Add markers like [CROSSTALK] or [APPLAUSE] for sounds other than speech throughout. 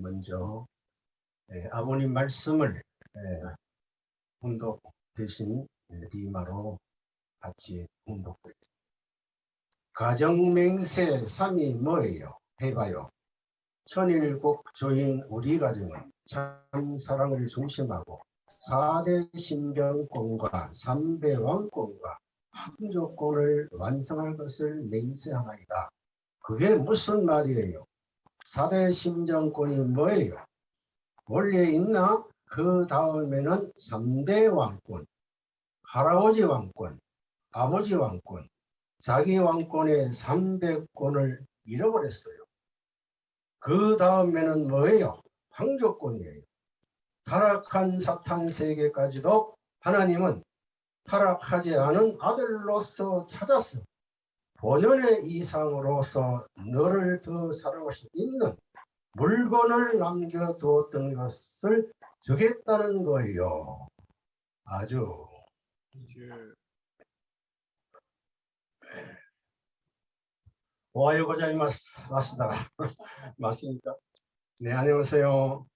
먼저 예, 아버님 말씀을 예, 훈독 대신 예, 리마로 같이 훈독드립니다. 가정맹세 3이 뭐예요? 해봐요. 천일국 조인 우리 가정은 참 사랑을 중심하고 4대 신병권과 3대 왕권과 항조권을 완성할 것을 맹세하나이다. 그게 무슨 말이에요? 4대 심정권이 뭐예요? 원래 있나? 그 다음에는 3대 왕권, 할아버지 왕권, 아버지 왕권, 자기 왕권의 3대권을 잃어버렸어요. 그 다음에는 뭐예요? 황조권이에요. 타락한 사탄 세계까지도 하나님은 타락하지 않은 아들로서 찾았어. 본연의 이상으로서 너를 더 사랑할 수 있는 물건을 남겨두었던 것을 주겠다는 거예요. 아주 오하요 고자이마스 맞습니다. 맞습니까? 네 안녕하세요.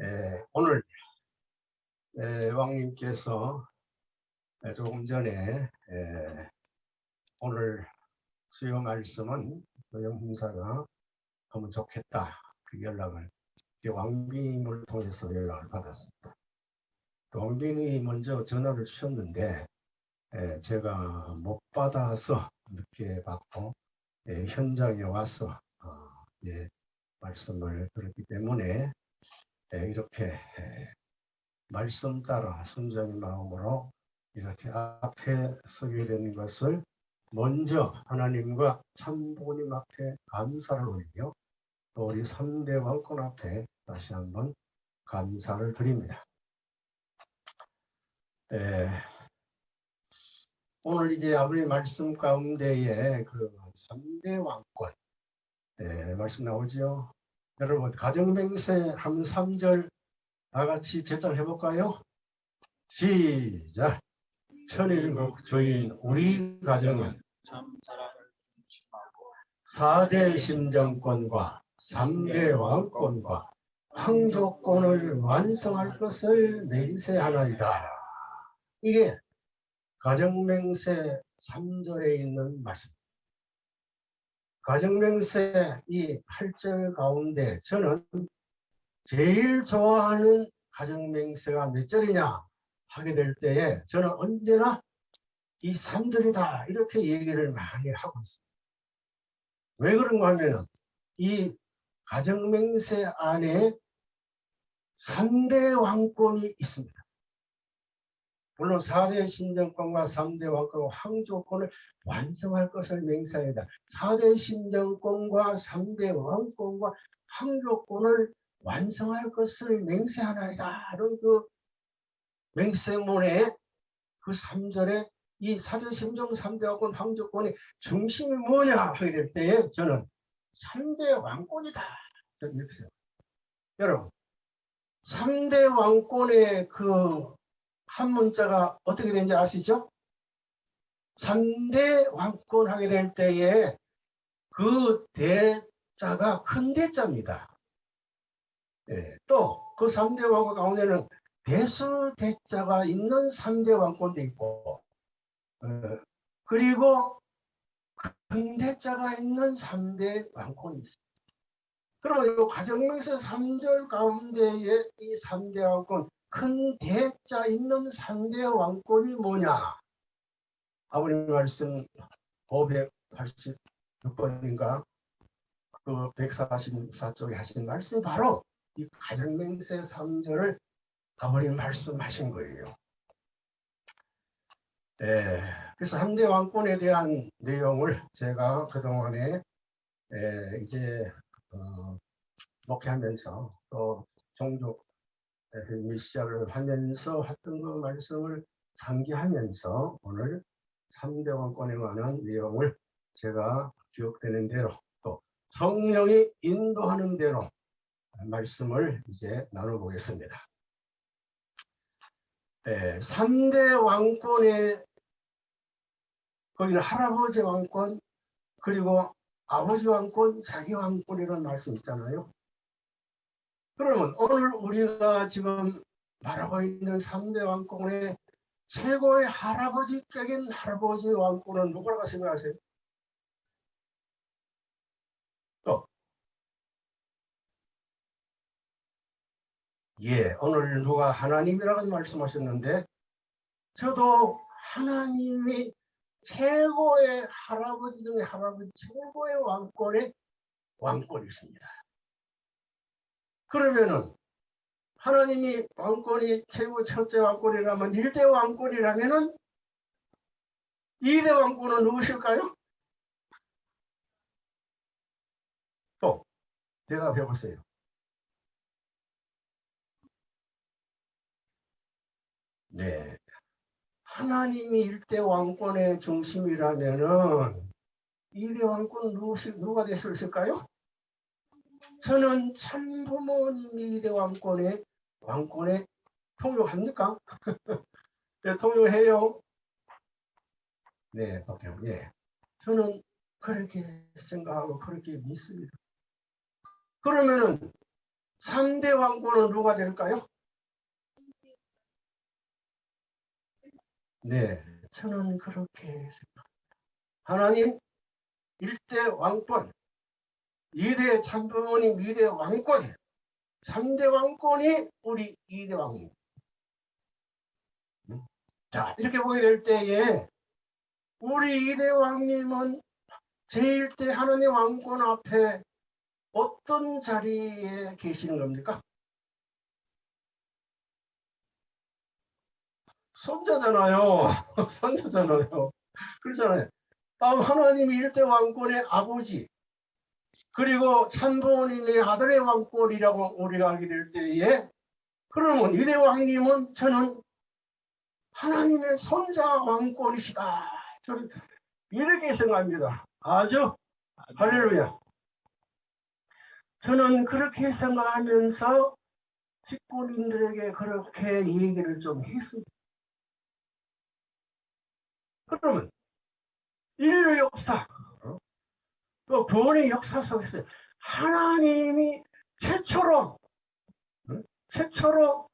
에, 오늘 에, 왕님께서 에, 조금 전에 에, 오늘 수요 말씀은 소영 훈사가 하면 좋겠다 그 연락을 왕비님을 통해서 연락을 받았습니다. 왕비님이 먼저 전화를 주셨는데 에, 제가 못 받아서 늦게 받고 예, 현장에 와서 어, 예, 말씀을 들었기 때문에 예, 이렇게 예, 말씀 따라 순전히 마음으로 이렇게 앞에 서게 된 것을 먼저 하나님과 참부님 앞에 감사를 올리며 또 우리 3대 왕권 앞에 다시 한번 감사를 드립니다. 에, 오늘 이제 아버지 말씀 가운데에 그 3대 왕권 네, 말씀 나오죠. 여러분 가정맹세 한 3절 다 같이 제चा를 해볼까요? 시작 천일국 주인 우리 가정은 4대 심정권과 3대 왕권과 황조권을 완성할 것을 맹세하나이다. 이게 가정맹세 3절에 있는 말씀. 가정맹세 이 8절 가운데 저는 제일 좋아하는 가정맹세가 몇 절이냐 하게 될 때에 저는 언제나 이 3절이다 이렇게 얘기를 많이 하고 있습니다. 왜 그런가 하면 이 가정맹세 안에 3대 왕권이 있습니다. 물론 4대 신정권과 3대 왕권과 황조권을 완성할 것을 맹세하다. 4대 신정권과 3대 왕권과 황조권을 완성할 것을 맹세하나이다. 그 맹세문의 그 3절에 이 4대 신정 3대 왕권 황조권의 중심이 뭐냐 하게 될 때에 저는 3대 왕권이다. 이렇게 생각합니다. 여러분 3대 왕권의 그 한 문자가 어떻게 되는지 아시죠? 3대 왕권 하게 될 때에 그 대자가 큰 대자입니다. 예, 또그 3대 왕권 가운데는 대수 대자가 있는 3대 왕권도 있고 어, 그리고 큰 대자가 있는 3대 왕권이 있습니다. 그러면 이 가정명서 3절 가운데에 이 3대 왕권 큰 대자 있는 3대 왕권이 뭐냐? 아버님 말씀 586번인가 그 144쪽에 하신 말씀이 바로 이 가정맹세 3절을 아버님 말씀하신 거예요. 예, 그래서 3대 왕권에 대한 내용을 제가 그동안에 예, 이제 어, 목회하면서 또 종족 미시아를 하면서 했던 그 말씀을 상기하면서 오늘 3대 왕권에 관한 내용을 제가 기억되는 대로 또 성령이 인도하는 대로 말씀을 이제 나눠보겠습니다. 네, 3대 왕권의 거기는 할아버지 왕권 그리고 아버지 왕권, 자기 왕권이라는 말씀 있잖아요. 그러면 오늘 우리가 지금 말하고 있는 3대 왕권의 최고의 할아버지격인 할아버지 왕권은 누구라고 생각하세요? 또 예, 오늘 누가 하나님이라고 말씀하셨는데 저도 하나님이 최고의 할아버지 중에 할아버지 최고의 왕권의 왕권이 있습니다. 그러면은 하나님이 왕권이 최고 첫째 왕권이라면 일대 왕권이라면은 이대 왕권은 누구실까요? 또 대답해 보세요. 네. 하나님이 일대 왕권의 중심이라면은 이대 왕권 누가 됐을까요? 저는 참부모님이 이대 왕권의 왕권에 통용합니까? [LAUGHS] 네, 통용해요. 네, 박경, 예. 저는 그렇게 생각하고 그렇게 믿습니다. 그러면은 3대 왕권은 누가 될까요? 네, 저는 그렇게 생각합니다. 하나님 일대 왕권, 이대 참부모님 이대 왕권, 3대 왕권이 우리 이대 왕님. 자, 이렇게 보게 될 때에 우리 이대 왕님은 제1대 하나님 왕권 앞에 어떤 자리에 계시는 겁니까? 손자잖아요. 손자잖아요. [LAUGHS] 그렇잖아요. 다음 하나님이 일대 왕권의 아버지 그리고 참부모님의 아들의 왕권이라고 우리가 알게 될 때에 그러면 이대 왕님은 저는 하나님의 손자 왕권이시다. 저는 이렇게 생각합니다. 아주 할렐루야. 저는 그렇게 생각하면서 직권인들에게 그렇게 얘기를 좀 했습니다. 그러면 인류 역사 또 구원의 역사 속에서 하나님이 최초로 최초로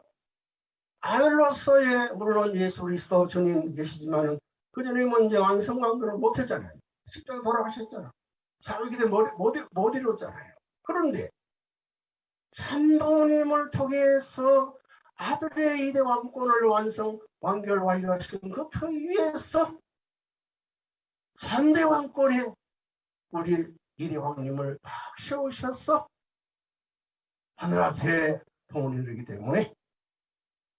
아들로서의 물론 예수 그리스도 주님 계시지만 그 전에 먼저 완성관계를 못했잖아요. 십자가 돌아가셨잖아. 자기들 못, 이뤘잖아요. 그런데 참부님을 통해서 아들의 이대 왕권을 완성 완결 완료하신 그 위에서 3대 왕권에 우리 이대 왕님을 막 세우셔서 하늘 앞에 통을 이루기 때문에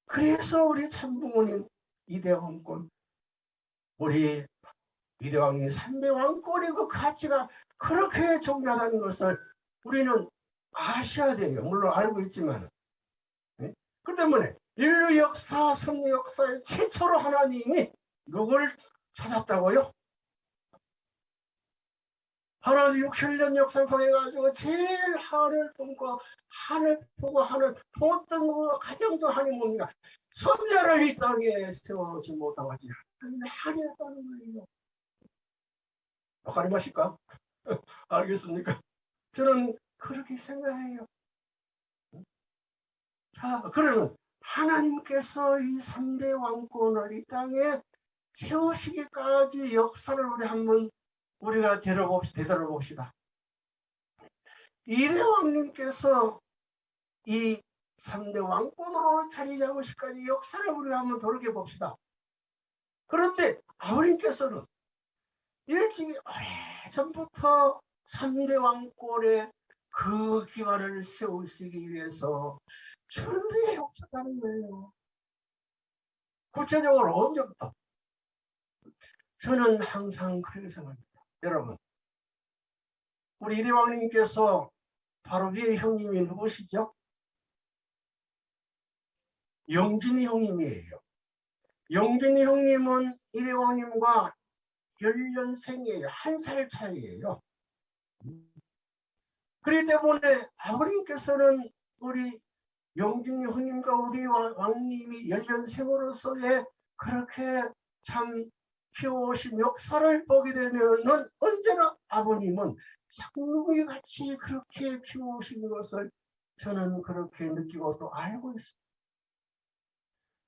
그래서 우리 참부모님 이대 왕권 우리 이대 왕님 3대 왕권의 그 가치가 그렇게 중요하다는 것을 우리는 아셔야 돼요. 물론 알고 있지만 네? 그 때문에 인류 역사, 성류 역사의 최초로 하나님이 누굴 찾았다고요? 하나님 6, 7년 역사를 통해가지고 제일 하늘 품고 하늘 품고 하늘 품었던 거 가장 더 하나님 뭡니까? 선자를 이 땅에 세워오지 못하고 하지 하늘했다는 거예요. 가리 마실까? [LAUGHS] 알겠습니까? 저는 그렇게 생각해요. 자, 그러면 하나님께서 이 3대 왕권을 이 땅에 세우시기까지 역사를 우리 한번 우리가 되돌아봅시다. 되돌아봅시다. 이대 왕님께서 이 3대 왕권으로 자리 잡으시까지 역사를 우리가 한번 돌이켜봅시다. 그런데 아버님께서는 일찍이 오래전부터 3대 왕권의 그 기반을 세우시기 위해서 준비해 오셨다는 거예요. 구체적으로 언제부터? 저는 항상 그렇게 생각합니다. 여러분 우리 이대왕님께서 바로 위에 형님이 누구시죠? 영진이 형님이에요. 영진이 형님은 이대왕님과 1년생이에요. 한 살 차이예요. 그렇기 때문에 아버님께서는 우리 영진이 형님과 우리 왕님이 1년생으로서의 그렇게 참 키워오신 역사를 보게 되면은 언제나 아버님은 장로이 같이 그렇게 키워오신 것을 저는 그렇게 느끼고 또 알고 있습니다.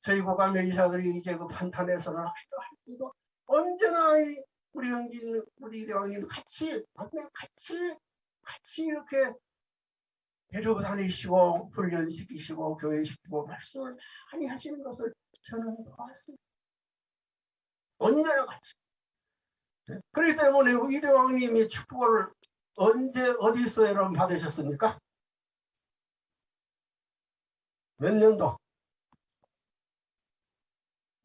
저희 고감의 이사들이 이제 그 판탄에서는 하기도 할 때도 언제나 이 우리 형님, 우리 대왕님 같이, 같이, 같이 이렇게 데리고 다니시고 훈련시키시고 교회시키고 말씀을 많이 하시는 것을 저는 보았습니다. 언제나 같이. 네? 그렇기 때문에 이대왕님이 축복을 언제 어디서 여러분 받으셨습니까? 몇 년도?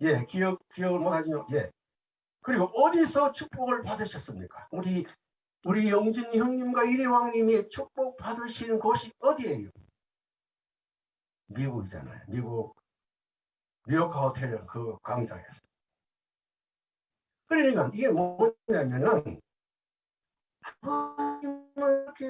예, 기억, 기억을 못하지만, 예. 그리고 어디서 축복을 받으셨습니까? 우리, 우리 영진 형님과 이대왕님이 축복 받으시는 곳이 어디예요? 미국이잖아요. 미국, 뉴욕 호텔 그 광장에서. 그러니까 이게 뭐냐면은, 이렇게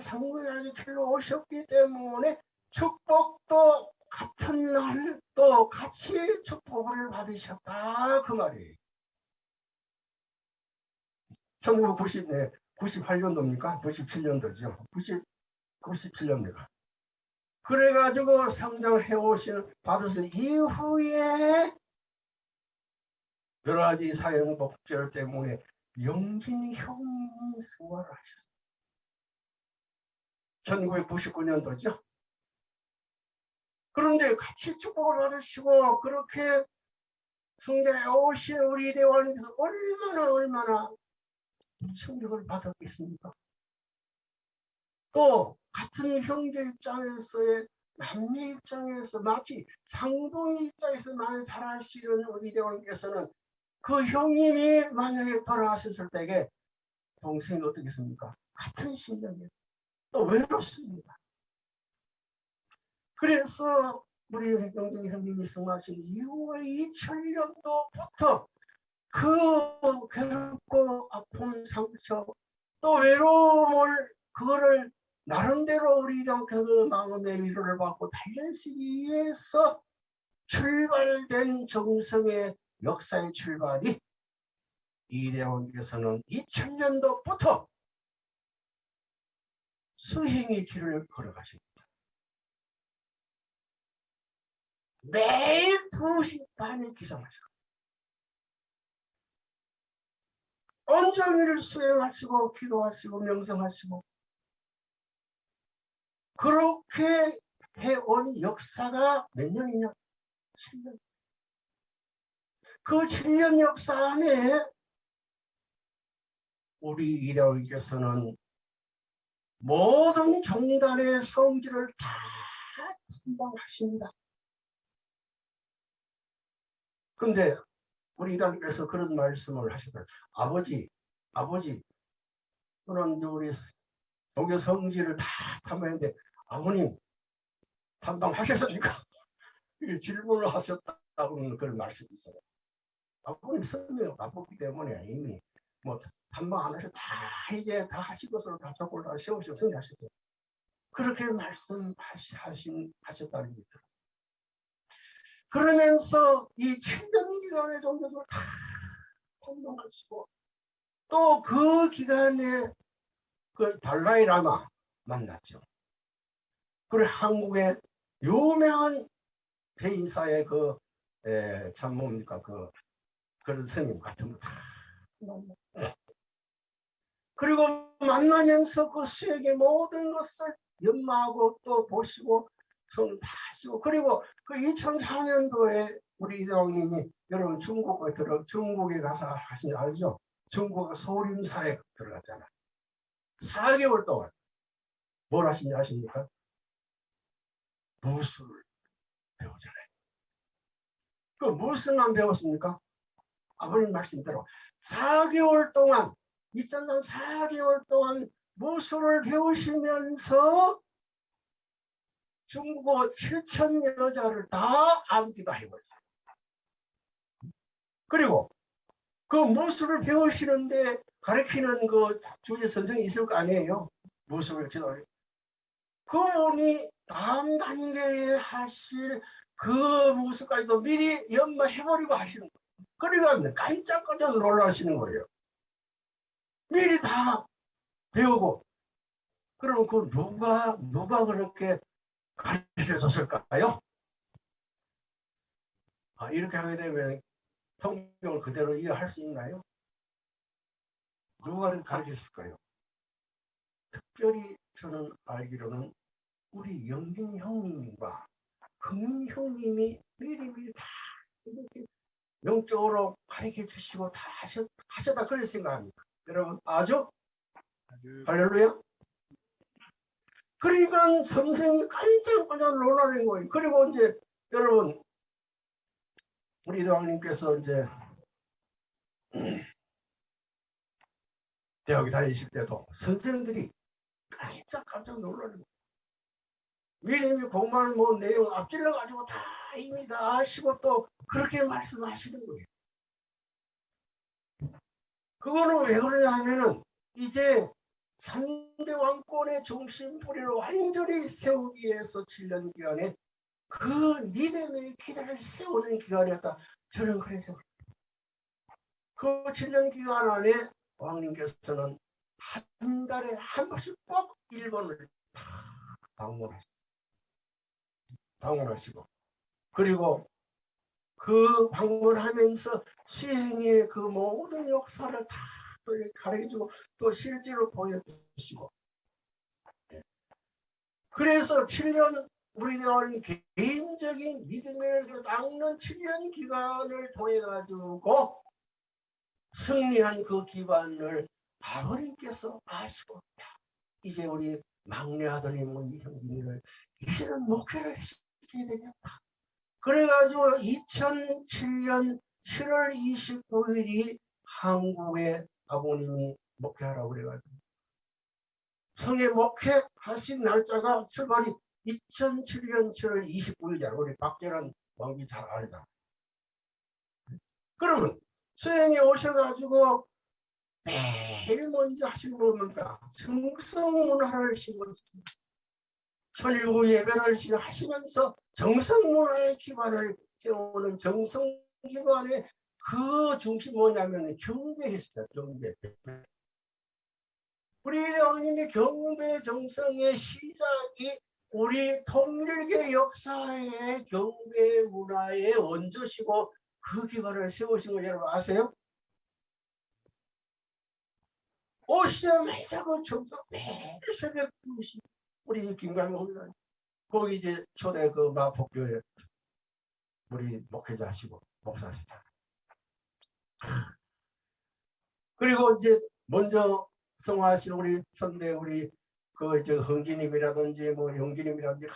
상고하게 길러 오셨기 때문에 축복도 같은 날 또 같이 축복을 받으셨다 그 말이에요. 1990년 98년도입니까? 97년도죠. 90, 97년도가. 그래가지고 성장해 오신 받으신 이후에 여러 가지 사형 복절 때문에 영진 형님이 승화를 하셨어요. 1999년도죠. 그런데 같이 축복을 받으시고 그렇게 성장해 오신 우리 대원께서 얼마나 얼마나 충격을 받았겠습니까? 또 같은 형제 입장에서의 남녀 입장에서 마치 상봉의 입장에서 많이 잘하시는 우리 대원께서는 그 형님이 만약에 돌아가셨을 때에 동생이 어떻겠습니까? 같은 심정이에요. 또 외롭습니다. 그래서 우리 백경정 형님이 승하신 이후에 2000년도부터 그 괴롭고 아픈 상처 또 외로움을 그거를 나름대로 우리 그 마음의 위로를 받고 달래시기 위해서 출발된 정성의 역사의 출발이 이대원께서는 2000년도부터 수행의 길을 걸어가십니다. 매일 2시 반에 기상하셔. 온종일 수행하시고 기도하시고 명성하시고 그렇게 해온 역사가 몇 년이냐? 7년. 그 7년 역사 안에 우리 이대왕께서는 모든 종단의 성질을 다 담당하십니다. 근데 우리 이단께서 그런 말씀을 하시더라고요. 아버지, 아버지, 그런 우리 종교 성질을 다 탐하는데 아버님 담당하셨습니까? [LAUGHS] 질문을 하셨다고 그런 말씀이 있어요. 아버님 성명이 바쁘기 때문에 이미 뭐 담당 안 하셔도 다 이제 다 하실 것으로 다 적을 다 세우시고 성하셨죠. 그렇게 말씀하신 하셨다는 게 들어요. 그러면서 이 천년 기간의 종교들 다 활동하시고 또 그 기간에 그 달라이 라마 만났죠. 그리고 한국의 유명한 대인사의 그, 에, 참 뭡니까, 그, 그런 스님 같은 거다 그리고 만나면서 그 수에게 모든 것을 연마하고 또 보시고 손 다시고 그리고 그 2004년도에 우리 이대왕님이 여러분 중국에 들어 중국에 가서 하신 알죠? 중국 소림사에 들어갔잖아. 4개월 동안 뭘 하신지 아십니까? 무술을 배우잖아요. 그 무술만 배웠습니까? 아버님 말씀대로 4개월 동안 2000년 4개월 동안 무술을 배우시면서 중국어 7천 여자를 다 암기가 해버렸어요. 그리고 그 무술을 배우시는데 가르치는 그 주제 선생이 있을 거 아니에요. 무술을 지도를. 그분이 다음 단계에 하실 그 무술까지도 미리 연마해버리고 하시는 거예요. 그러니까 깜짝깜짝 놀라시는 거예요. 미리 다 배우고 그러면 그 누가 누가 그렇게 가르쳐 줬을까요? 아, 이렇게 하게 되면 성경을 그대로 이해할 수 있나요? 누가 가르쳤을까요? 특별히 저는 알기로는 우리 영빈 형님과 금융 형님이 미리미리 다 이렇게 영적으로 가르쳐 주시고 다 하셨, 하셨다 그렇게 생각합니다. 여러분 아주 할렐루야. 그러니까 성생이 깜짝깜짝 놀라는 거예요. 그리고 이제 여러분 우리 대왕님께서 이제 [CLEARS THROAT] 대학에 다니실 때도 선생들이 깜짝깜짝 놀라는 거예요. 미리미 공부하는 뭐 내용 앞질러 가지고 다 이미 다 아시고 또 그렇게 말씀하시는 거예요. 그거는 왜 그러냐 하면은 이제 3대 왕권의 중심뿌리를 완전히 세우기 위해서 7년 기간에 그 믿음의 기대를 세우는 기간이었다. 저는 그래서 그 7년 기간 안에 왕님께서는 한 달에 한 번씩 꼭 일본을 방문하시고 방문하시고 그리고 그 방문하면서 수행의 그 모든 역사를 다 가르쳐주고 또 실제로 보여주시고 예. 그래서 7년 우리는 개인적인 믿음을 닦는 7년 기간을 통해 가지고 승리한 그 기반을 아버님께서 아시고 이제 우리 막내 아들님은 형님을 이제는 목회를 해주셔야 되겠다. 그래가지고 2007년 7월 29일이 한국의 아버님이 목회하라고 그래가지고 성에 목회하신 날짜가 출발이 2007년 7월 29일이잖아. 우리 박재란 왕비 잘 알잖아. 그러면 수행에 오셔가지고 매일 먼저 하신 겁니다. 정성문화를 심었습니다. 천일구 예배를 하시면서 정성문화의 기반을 세우는 정성 기반의 그 중심 뭐냐면 경배했어요. 경배. 우리 왕님의 경배 정성의 시작이 우리 통일계 역사의 경배 문화의 원조시고 그 기반을 세우신 거 여러분 아세요? 오시자마자 그 정성 매일 새벽 2시 우리 김강호 거기 이제 초대 그 마포교회 우리 목회자 하시고 목사 하시다. 그리고 이제 먼저 성화하신 우리 선대 우리 그 이제 흥기님이라든지 뭐 용기님이라든지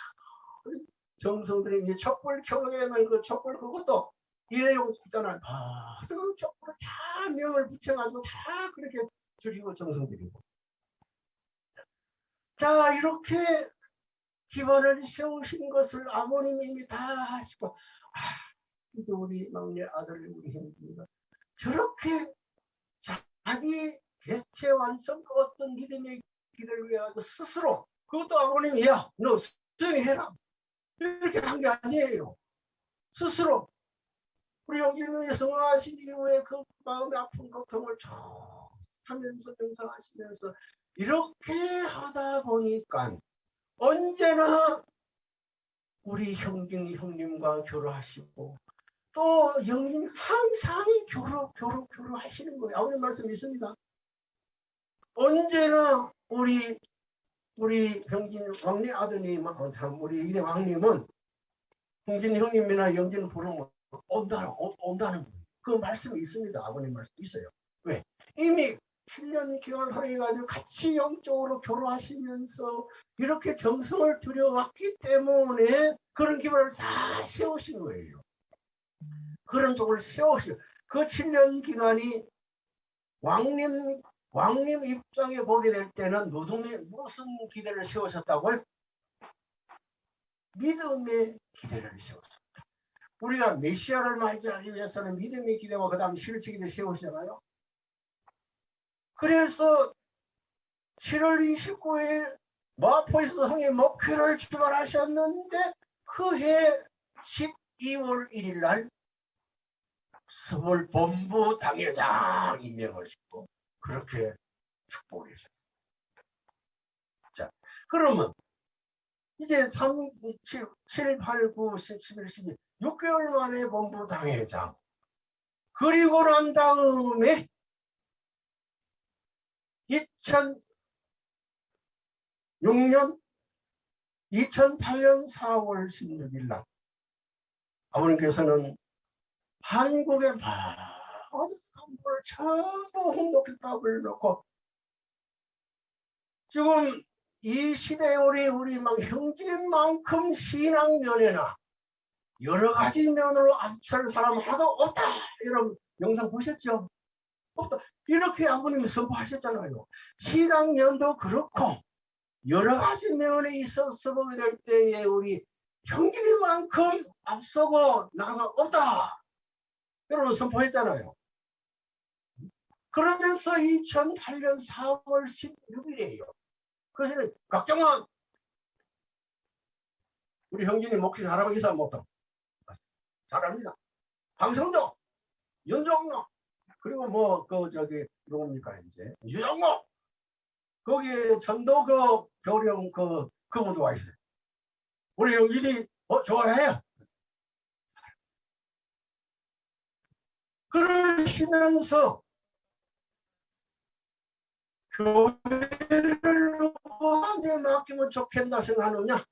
정성들이 이제 촛불 켜놓으면 그 촛불 그것도 일회용 있잖아요. 아, 그 촛불을 다 명을 붙여가지고 다 그렇게 드리고 정성드리고. 자 이렇게 기반을 세우신 것을 아버님이 다 하시고 아, 이제 우리 막내 아들 우리 형님가 저렇게 자기 개체 완성 그 어떤 믿음의 길을 위해 스스로 그것도 아버님이 야너 수행해라. 이렇게 한 게 아니에요. 스스로. 우리 용기는 성화하신 이후에 그 마음의 아픈 걱정을 쭉 하면서 명상하시면서 이렇게 하다 보니까 언제나 우리 형님 형님과 교류하시고 또 영인 항상 교류 교류 교류 하시는 거예요. 아버님 말씀 있습니다. 언제나 우리 우리 병진 왕리 아드님 어, 참 우리 이래 왕님은 형진 형님이나 영진 부르면 온다 온다는 그 말씀이 있습니다. 아버님 말씀 있어요. 왜? 이미 7년 기간을 허용해가지고 같이 영적으로 교류하시면서 이렇게 정성을 들여왔기 때문에 그런 기반을 다 세우신 거예요. 그런 쪽을 세우시고 그 7년 기간이 왕님 왕님 입장에 보게 될 때는 무슨, 무슨 기대를 세우셨다고요? 믿음의 기대를 세웠습니다. 우리가 메시아를 맞이하기 위해서는 믿음의 기대와 그 다음 실체 기대 세우시잖아요. 그래서 7월 29일 마포에서 성의 목회를 출발하셨는데 그 해 12월 1일 날 서울 본부 당회장 임명을 시고 그렇게 했습니다. 자, 그러면 이제 3, 7, 7 8, 9, 10, 11, 12 6개월 만에 본부 당회장 그리고 난 다음에 2006년 2008년 4월 16일 날 아버님께서는 한국의 모든 간부를 전부 홍독했답을 놓고 지금 이 시대에 우리 우리 막 형제인 만큼 신앙 면에나 여러 가지 면으로 앞설 사람 하나도 없다 여러분 영상 보셨죠? 없다. 이렇게 아버님이 선포하셨잖아요. 신앙 면도 그렇고 여러 가지 면에 있어서 보게 될 때에 우리 형제인만큼 앞서고 나가 없다. 여러분 선포했잖아요. 그러면서 2008년 4월 16일이에요. 그래서 각정은 우리 형진이 목회 잘하고 있어 못하 잘합니다. 방성도 윤종로 그리고 뭐 그 저기 누굽니까 이제 유정모 거기에 전도 그 교령 그 그분도 와 있어요. 우리 형진이 어 좋아해요. 그러시면서 교회를 누구한테 맡기면 좋겠나 생각하느냐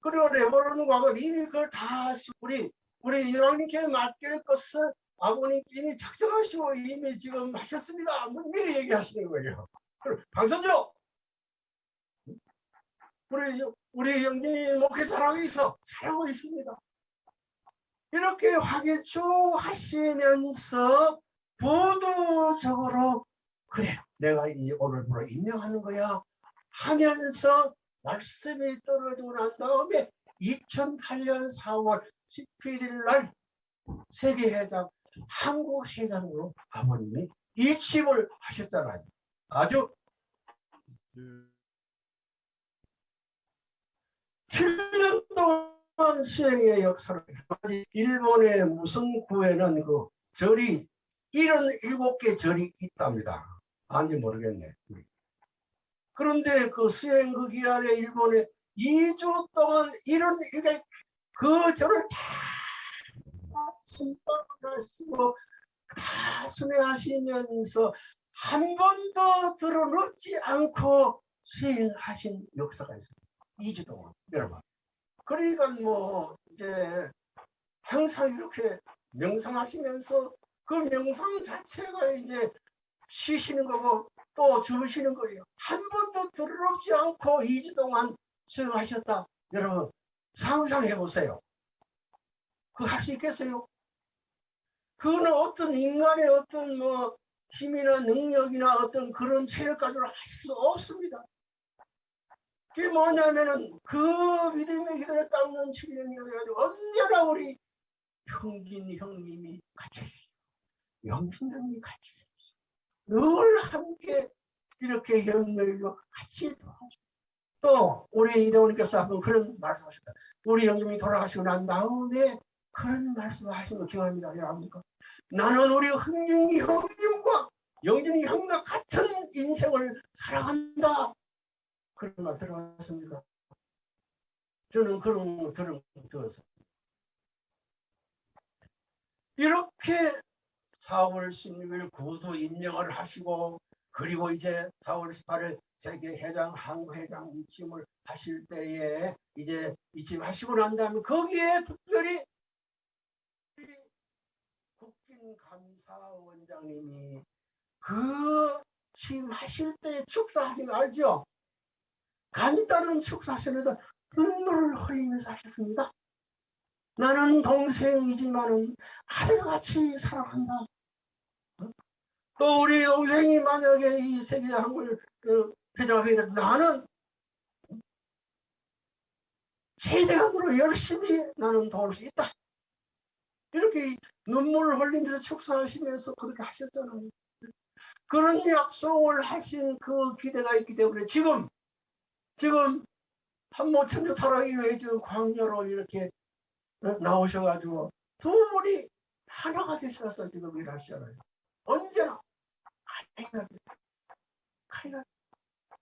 그리고 레버런 과거 이미 그걸 다 우리 우리 이왕님께 맡길 것을 아버님 이미 작정하시고 이미 지금 하셨습니다. 뭐 미리 얘기하시는 거예요. 방선조 우리 우리 형님이 목회 잘하고 있어 잘하고 있습니다. 이렇게 화개초 하시면서 보도적으로 그래 내가 이 오늘부로 임명하는 거야 하면서 말씀이 떨어지고 난 다음에 2008년 4월 17일 날 세계회장 한국회장으로 아버님이 이침을 하셨잖아요. 아주 7년 동안 수행의 역사를 일본의 무슨 구에는 그 절이 77개 절이 있답니다. 아닌지 모르겠네. 그런데 그 수행 그 기간에 일본에 2주 동안 이런 일에 그 절을 다 순방하시고 다 순회하시면서 한 번도 들어놓지 않고 수행하신 역사가 있습니다. 2주 동안 여러분. 그러니까 뭐 이제 항상 이렇게 명상하시면서 그 명상 자체가 이제 쉬시는 거고 또 주무시는 거예요. 한 번도 들어놓지 않고 2주 동안 수행하셨다. 여러분 상상해 보세요. 그할수 있겠어요? 그거는 어떤 인간의 어떤 뭐 힘이나 능력이나 어떤 그런 가지고 하실 수 없습니다. 그게 뭐냐면은 그 믿음의 기도를 닦는 7년이 가지고 언제나 우리 형진 형님이 같이 영신 형님이 같이 늘 함께 이렇게 연결고 같이 또 우리 이대원님께서 한번 그런 말씀하셨다. 우리 형님이 돌아가시고 난 다음에 그런 말씀을 거 기억합니다. 여러분니까 나는 우리 흥중이 형님과 영준이 형과 같은 인생을 살아간다. 그런 말 들어봤습니다. 저는 그런 거 들은 들어서 이렇게 4월 16일 구도 임명을 하시고 그리고 이제 4월 18일 세계 회장 한국 회장 이침을 하실 때에 이제 이침 하시고 난 다음에 거기에 특별히 국진감사원장님이 그 침하실 때 축사하신 거 알죠? 간단한 축사하시는데 눈물을 흘리면서 하셨습니다. 나는 동생이지만은 아들같이 사랑한다. 또 우리 동생이 만약에 이 세계 한국을 그 회장하게 되면 나는 최대한으로 열심히 나는 도울 수 있다. 이렇게 눈물을 흘리면서 축사하시면서 그렇게 하셨잖아요. 그런 약속을 하신 그 기대가 있기 때문에 지금 지금 한모 천주 사랑이 왜 지금 광야로 이렇게 나오셔가지고 두 분이 하나가 되셔서 지금 일하시잖아요. 언제나 칼이나 칼이나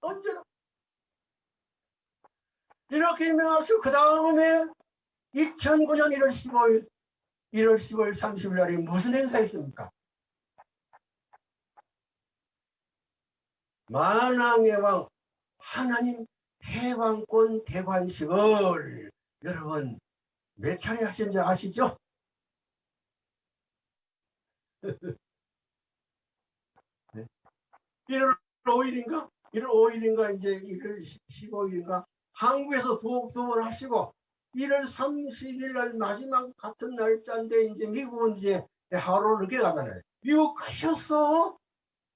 언제나 이렇게 명하서 그 다음에 2009년 1월 15일 1월 15일 30일 날이 무슨 행사 있습니까? 만왕의 왕 하나님 해방권 대관식을 여러분 몇 차례 하신지 아시죠? [LAUGHS] 네. 1월 5일인가? 1월 5일인가 이제 1월 15일인가 한국에서 두번 하시고 1월 30일 날 마지막 같은 날짜인데 이제 미국은 이제 하루 늦게 가잖아요. 미국 가셨어?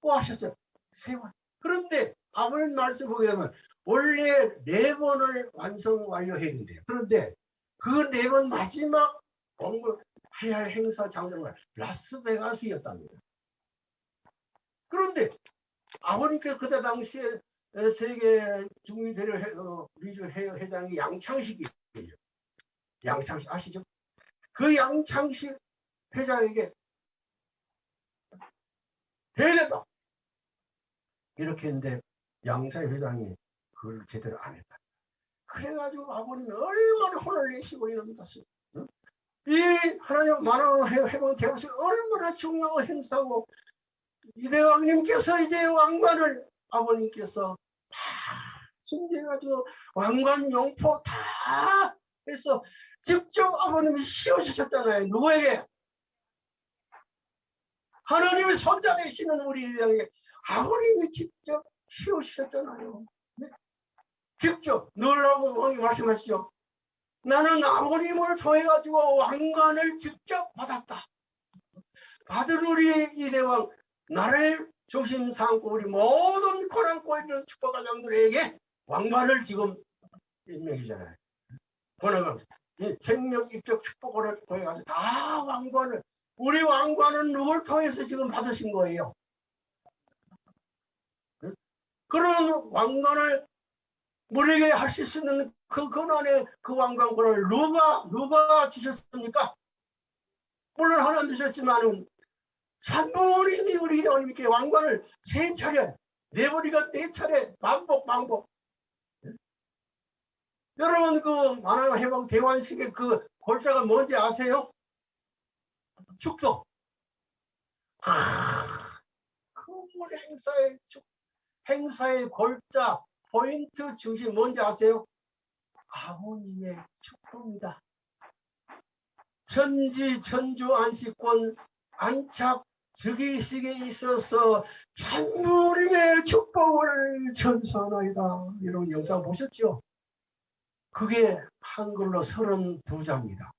또 하셨어요. 세 번. 그런데 아버님 말씀 보게 되면 원래 네 번을 완성 완료해야 된대요. 그런데 그 네 번 마지막 공부해야 할 행사 장소가 라스베가스였답니다. 그런데 아버님께서 그때 당시에 세계 중위대를 어, 리즈 회장이 양창식이에요. 양창식 아시죠? 그 양창식 회장에게 해야 된다. 이렇게 했는데 양창 회장이 그걸 제대로 안 했다. 그래가지고 아버님이 얼마나 혼을 내시고 이런 것을 응? 이 하나님 만원 해방 대우시 얼마나 중요한 행사고 이대왕님께서 이제 왕관을 아버님께서 다 준비해가지고 왕관 용포 다 해서 직접 아버님이 씌워주셨잖아요. 누구에게? 하나님의 손자 되시는 우리 이대왕에게 아버님이 직접 씌워주셨잖아요. 네? 직접 너라고 왕이 말씀하시죠. 나는 아버님을 통해가지고 왕관을 직접 받았다. 받은 우리 이대왕 나를 조심 삼고 우리 모든 고난고 있는 축복가장들에게 왕관을 지금 임명이잖아요. 번호 가 생명 입적 축복을 통해가지고 다 왕관을 우리 왕관은 누굴 통해서 지금 받으신 거예요. 그런 왕관을 우리에게 하실 수 있는 그 권한의 그 왕관권을 누가 누가 주셨습니까? 물론 하나님 주셨지만은 산부님이 우리 하나님께 왕관을 세 차례 네 번이가 네 차례 반복 반복 여러분 그 만화 해방 대관식의 그 골자가 뭔지 아세요? 축도 아, 그 행사의 축 행사의 골자 포인트 중심 뭔지 아세요? 아버님의 축도입니다. 천지 천주 안식권 안착 즉위식에 있어서 천부의 축복을 전수하나이다. 이런 영상 보셨죠? 그게 한글로 32자입니다.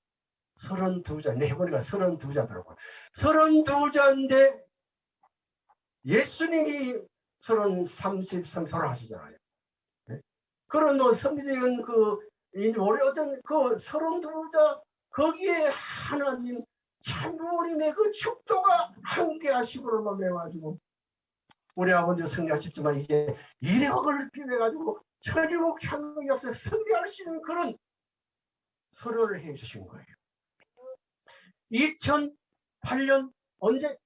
32자, 네 번이가 32자더라고요. 32자인데 예수님이 33, 설하시잖아요. 네? 그런 뭐 선비적인 그, 우리 어떤 그 32자, 거기에 하나님 참부모님의 그 축도가 함께 하시고로만 매가지고 우리 아버지 승리하셨지만 이제 이력을 비벼가지고 천일국 창국 역사에 승리할 수 있는 그런 서류를 해주신 거예요. 2008년 언제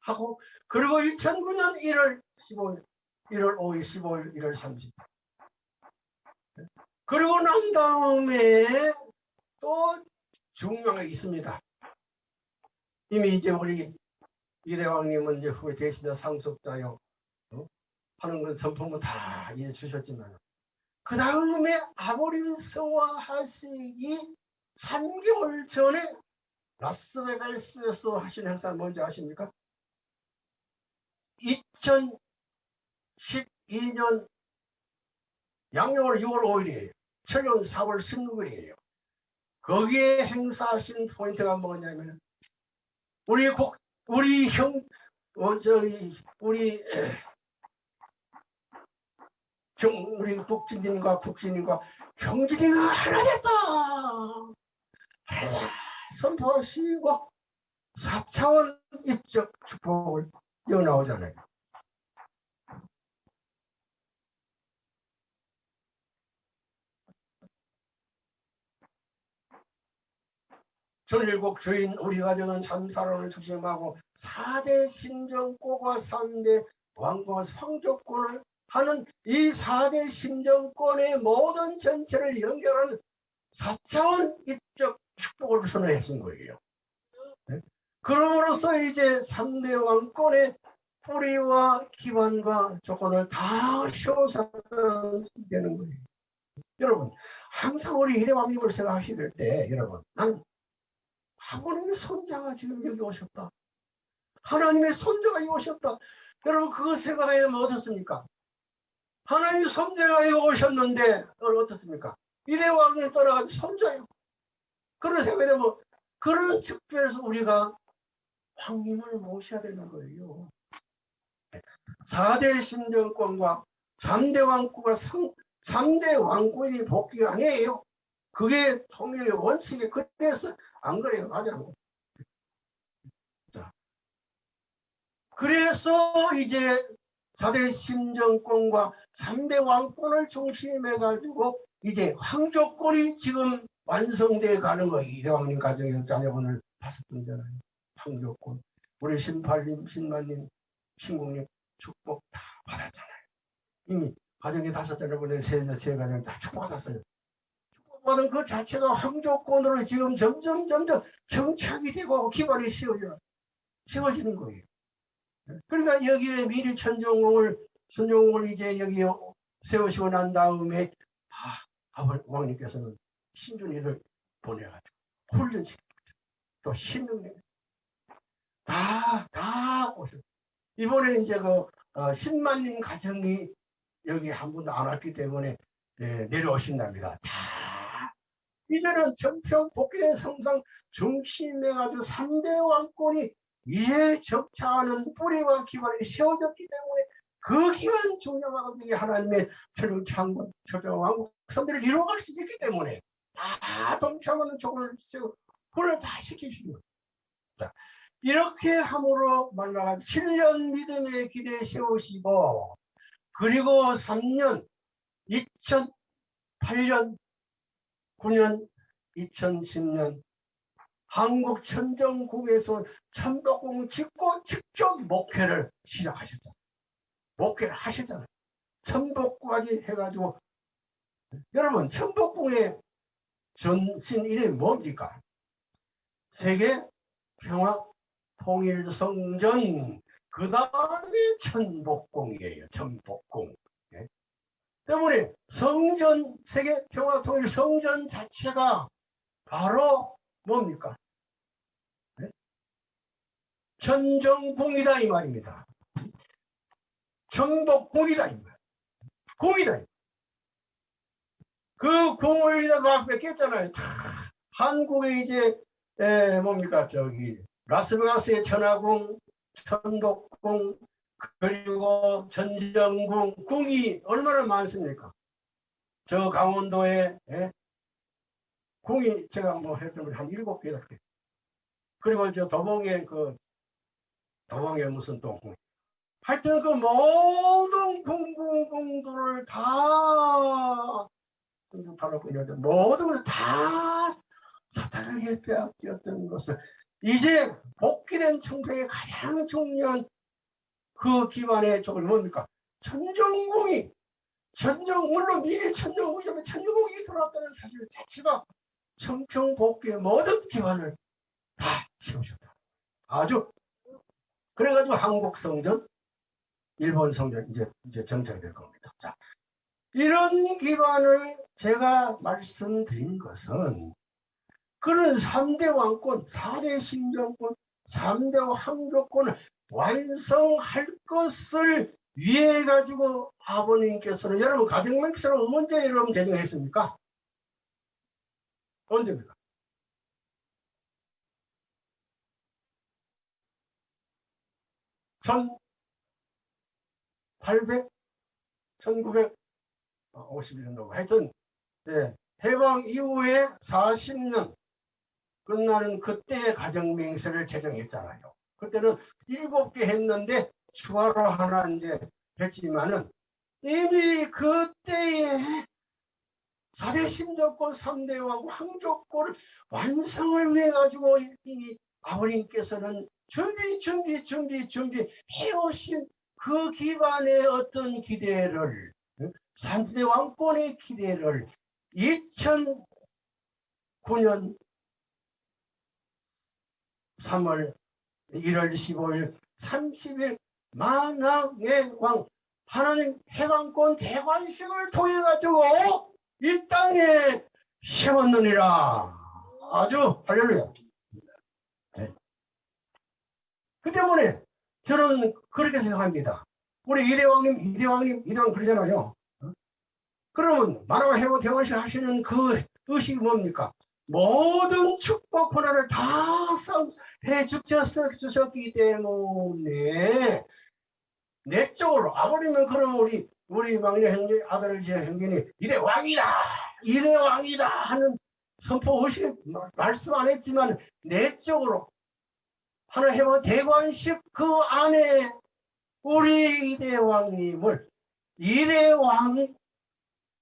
하고 그리고 2009년 1월 15일 1월 5일 15일 1월 30일 그리고 난 다음에 또 중요한 게 있습니다. 이미 이제 우리 이대왕님은 이제 후에 대신에 상속자요 어? 하는 건 선포문 다 이해 주셨지만 그 다음에 아버님 성화하시기 3개월 전에 라스베가스에서 하신 행사 뭔지 아십니까? 2012년 양력으로 6월 5일이에요. 철년 4월 16일이에요. 거기에 행사하신 포인트가 뭐냐면 우리 국 우리 형 어, 저기 우리 경, 우리 국진님과 국진님과 형진이가 하나 됐다. 선포하시고 4차원 입적 축복을 이어 나오잖아요. 전일국 주인 우리 가정은 참사랑을 중심하고 4대 신정고가 3대 왕과 황조권을 하는 이 4대 심정권의 모든 전체를 연결하는 4차원 입적 축복을 선언하신 거예요. 네? 그럼으로써 이제 3대 왕권의 뿌리와 기반과 조건을 다 씌워서는 되는 거예요. 여러분 항상 우리 이대왕님을 생각하실 때 여러분 난 하나님의 손자가 지금 여기 오셨다. 하나님의 손자가 여기 오셨다. 여러분 그거 생각하면 어떻습니까? 손자가 여기 오셨는데 어떻습니까? 이대왕을 떠나가지고 손자요. 그런 생각이 되면 그런 측면에서 우리가 왕님을 모셔야 되는 거예요. 4대 심정권과 3대 왕국과 3, 대 왕국이 복귀가 아니에요. 그게 통일의 원칙이 그래서 안 그래요. 맞아. 자, 그래서 이제 4대 심정권과 3대 왕권을 중심해 가지고 이제 황조권이 지금 완성되어 가는 거예요. 이대왕님 가정에서 자녀분을 다섯 분잖아요. 황조권. 우리 신팔님, 신만님, 신국님 축복 다 받았잖아요. 이미 가정에 다섯 자녀분의 세, 세 가정 다 축복받았어요. 축복받은 그 자체가 황조권으로 지금 점점 점점 정착이 되고 기반이 씌워져, 씌워지는 거예요. 그러니까 여기에 미리 천정공을 선종을 이제 여기 세우시고 난 다음에 아, 왕님께서는 신준이를 보내가지고 훈련시키고 또 신명령 다다 오셨 이번에 이제 그 어, 10만님 가정이 여기 한 분도 안 왔기 때문에 네, 내려오신답니다. 다. 이제는 전평 복귀된 성상 중심해가지고 3대 왕권이 이에 적차하는 뿌리와 기반이 세워졌기 때문에 그 기간 중요하고 하나님의 철국 창건 철저 왕국 선비를 이루어갈 수 있기 때문에 다 동참하는 조건을 세우 그걸 다 거예요. 이렇게 함으로 말라가 7년 믿음의 기대 세우시고 그리고 3년 2008년 9년 2010년 한국 천정궁에서 천덕궁 짓고 직접 목회를 시작하셨잖아요. 목회를 하셨잖아요. 천복까지 해가지고 여러분 천복궁의 전신 이름이 뭡니까? 세계 평화 통일 성전 그 다음에 천복궁이에요. 천복궁. 네? 때문에 성전 세계 평화 통일 성전 자체가 바로 뭡니까? 천정공이다 이 말입니다. 정복공이다 이 말. 공이다. 그 공을 막 뺏겼잖아요. 한국에 이제 에, 뭡니까 저기 라스베가스의 천하궁, 천복궁 그리고 전정궁 궁이 얼마나 많습니까? 저 강원도에 에? 궁이 제가 뭐 했던 한 일곱 개다 그리고 저 도봉에 그 도봉에 무슨 또 하여튼 그 모든 공공공들을 다 모든 것을 다 사탄에게 빼앗겼던 것을. 이제 복귀된 청평의 가장 중요한 그 기반의 쪽을 뭡니까? 천정궁이 천정 물론 미래 천정궁이면 천정궁이 들어왔다는 사실 자체가 청평 복귀의 모든 기반을 다 세우셨다. 아주 그래가지고 한국 성전, 일본 성전 이제 이제 정착이 될 겁니다. 자, 이런 기반을 제가 말씀드린 것은 그런 3대 왕권, 4대 심정권, 3대 황조권을 완성할 것을 위해 가지고 아버님께서는 여러분 가정명세를 언제 여러분 제정했습니까? 언제입니까? 1800, 1951년도 하여튼 네, 해방 이후에 40년 끝나는 그때의 가정명세를 제정했잖아요. 그때는 7개 했는데 추가로 하나 이제 했지만은 이미 그때에 4대 심조권 3대 왕 황조권을 완성을 위해 가지고 이 아버님께서는 준비 준비 준비 준비 해오신 그 기반의 어떤 기대를 삼대 왕권의 기대를 2009년 3월 1월 15일 30일 만왕의 왕 하나님 해방권 대관식을 통해 가지고 이 땅에 심었느니라. 아주 할렐루야. 네. 그 때문에 저는 그렇게 생각합니다. 우리 이대왕님 이대왕님 이대왕 그러잖아요. 그러면 만왕 해방 대관식 하시는 그 의식이 뭡니까? 모든 축복 권한을 다 해 주셨기 때문에 내적으로 아버님은 그럼 우리 우리 막내 형제 아들 제 형제니 이대 왕이다 이대 왕이다 하는 선포 의식 말씀 안 했지만 내적으로 하나 해봐 대관식 그 안에 우리 이대 왕님을 이대 왕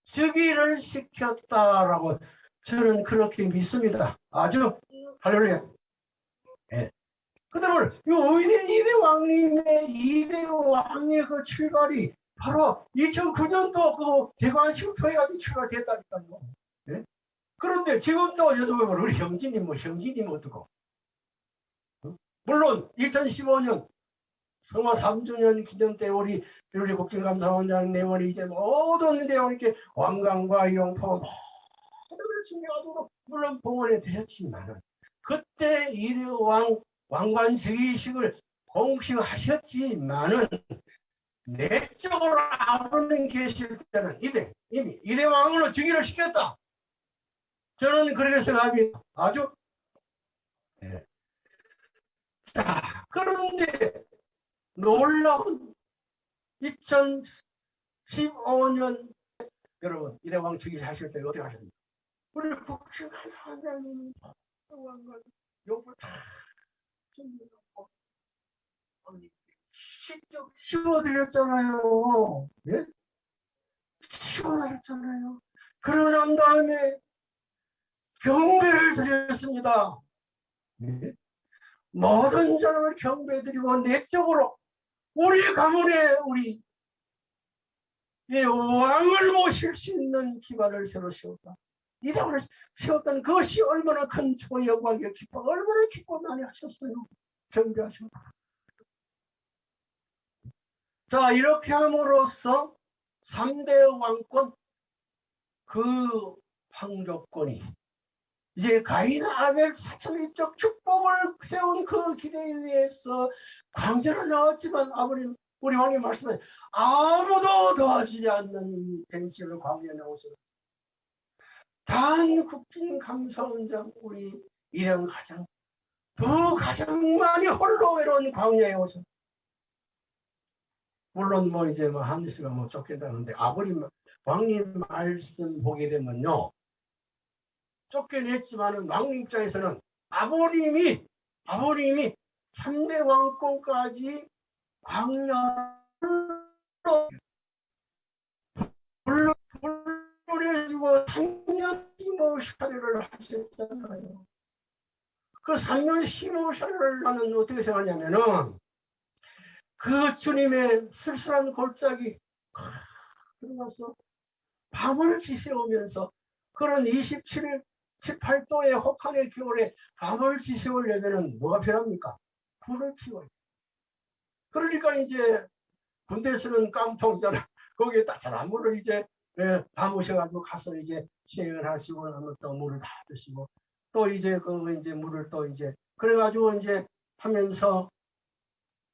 즉위를 시켰다라고 저는 그렇게 믿습니다. 아주 할렐루야. 예. 그다음에 이대 왕님의 이대 왕의 그 출발이 바로 2009년도 그 대관 쉼터해가지고 출발됐다니까요. 예? 그런데 지금도 여쭤보면 우리 형진님 뭐 형진님 어떻고? 어? 물론 2015년 성화 3주년 기념 때 우리 우리 국정감사원장 내원이 이제 모든 내원 이렇게 왕강과 영포 모든 준비하도록 물론 봉헌에 되었지만 그때 이대왕 왕관 즉위식을 공식하셨지만은 내적으로 아버님 계실 때는 이대 이미 이대 왕으로 즉위를 시켰다. 저는 그렇게 생각합니다. 아주 네. 자 그런데 놀라운 2015년 여러분 이대왕 즉위 하실 때 어떻게 하셨습니까? 우리 국신한 사장님 왕관 욕을 다 챙겨놓고 직접 씌워드렸잖아요. 예? 씌워드렸잖아요. 그러고 난 다음에 경배를 드렸습니다. 예? 모든 사람을 경배드리고 내적으로 우리 가문에 우리 예, 왕을 모실 수 있는 기반을 새로 세웠다. 이당을 세웠다는 그것이 얼마나 큰 영광이요 기뻐 얼마나 기뻐 많이 하셨어요. 경배하셨다. 자 이렇게 함으로써 3대 왕권 그 황조권이 이제 가인 아벨 사천리적 축복을 세운 그 기대에 의해서 광전을 나왔지만 아버님 우리 왕님 말씀에 아무도 도와주지 않는 벤시를 광전에 나오셔 단 국빈 감사원장 우리 일형 가장 두 가장 많이 홀로 외로운 광야에 오셨 물론 뭐 이제 뭐 한시가 뭐 쫓긴다는데 아버님 왕님 말씀 보게 되면요 쫓겨냈지만은 왕님 입장에서는 아버님이 아버님이 3대 왕권까지 광야로 불러내주고 3년 심호샤례를 하셨잖아요. 그 3년 심호샤례를 나는 어떻게 생각하냐면은 그 주님의 쓸쓸한 골짜기 들어가서 밤을 지새우면서 그런 27일 18도의 혹한의 겨울에 밤을 지새우려면 뭐가 필요합니까? 불을 피워야 그러니까 이제 군대에서는 깡통잖아. [LAUGHS] 거기에 따뜻한 물을 이제 예, 담으셔가지고 가서 이제 시행을 하시고 나면 또 물을 다 드시고 또 이제 그 이제 물을 또 이제 그래가지고 이제 하면서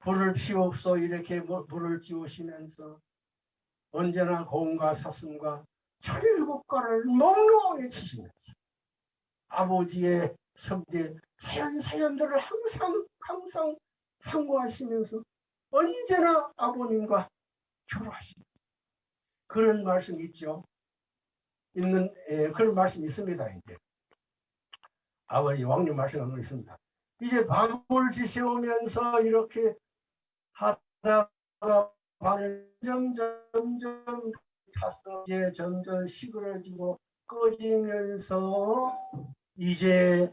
불을 피웁소 이렇게 불을 지우시면서 언제나 고음과 사슴과 철일국가를 몽롱하게 치시면서 아버지의 성제 사연 사연들을 항상 항상 상고하시면서 언제나 아버님과 교류하시면서 그런 말씀 있죠. 있는 예, 그런 말씀 있습니다. 이제 아버지 왕님 말씀하고 있습니다. 이제 밤을 지새우면서 이렇게 하다가 밤을 점점 점점 타서 이제 점점 시그러지고 꺼지면서 이제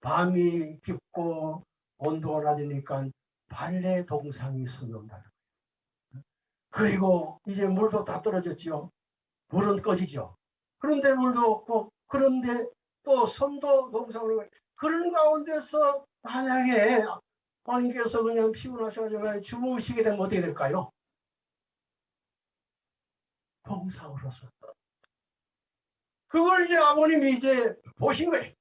밤이 깊고 온도가 낮으니까 발레 동상이 수는다. 그리고 이제 물도 다 떨어졌지요. 물은 꺼지죠. 그런데 물도 없고 그런데 또 손도 농사를 그런 가운데서 만약에 아님께서 그냥 피곤하셔가지고 주무시게 되면 어떻게 될까요? 봉사로서 그걸 이제 아버님이 이제 보신 거예요.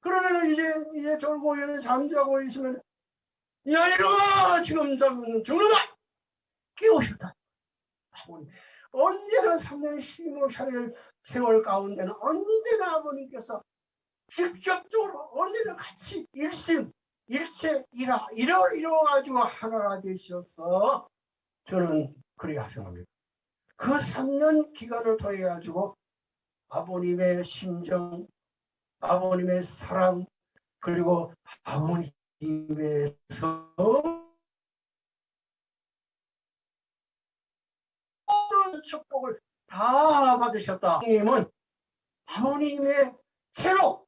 그러면 이제 이제 졸고 이제 잠자고 있으면 야 이놈아 지금 잠 죽는다 깨우셨다. 아버님 언제나 3년 15살 세월 가운데는 언제나 아버님께서 직접적으로 언제나 같이 일심 일체 일화 이러 이뤄가지고 하나가 되셔서 저는 그리 하성합니다. 그 3년 기간을 통해 가지고 아버님의 심정, 아버님의 사랑, 그리고 아버님에서 모든 축복을 다 받으셨다. 님은 아버님의 새로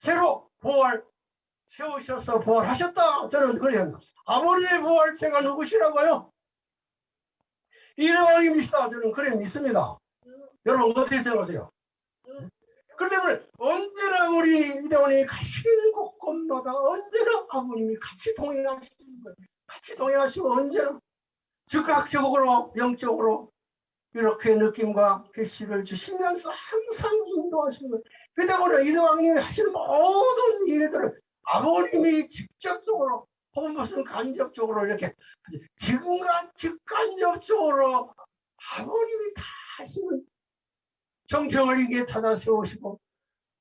새로 부활 세우셔서 부활하셨다. 저는 그래요. 아버님의 부활체가 누구시라고요? 이왕입니다. 저는 그래 믿습니다. 여러분 어떻게 생각하세요? 그렇기 때문에 언제나 우리 이대원이 가시는 곳곳마다 언제나 아버님이 같이 동행하시는 거예요. 같이 동행하시고 언제나 즉각적으로 영적으로 이렇게 느낌과 계시를 주시면서 항상 인도하시는 거예요. 그 때문에 이대왕님이 하시는 모든 일들을 아버님이 직접적으로 혹은 무슨 간접적으로 이렇게 지금과 직간접적으로 아버님이 다 하시는 정평을 이게 찾아 세우시고